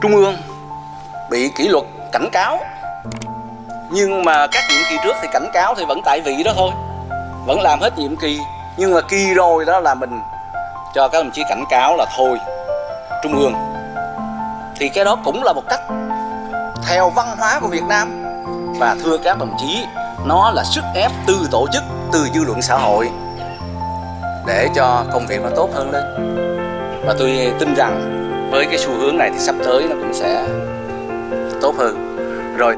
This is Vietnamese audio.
trung ương bị kỷ luật cảnh cáo. Nhưng mà các nhiệm kỳ trước thì cảnh cáo thì vẫn tại vị đó thôi. Vẫn làm hết nhiệm kỳ. Nhưng mà kỳ rồi đó là mình cho các đồng chí cảnh cáo là thôi, trung ương. Thì cái đó cũng là một cách theo văn hóa của Việt Nam. Và thưa các đồng chí, nó là sức ép từ tổ chức, từ dư luận xã hội để cho công việc nó tốt hơn lên. Và tôi tin rằng với cái xu hướng này thì sắp tới nó cũng sẽ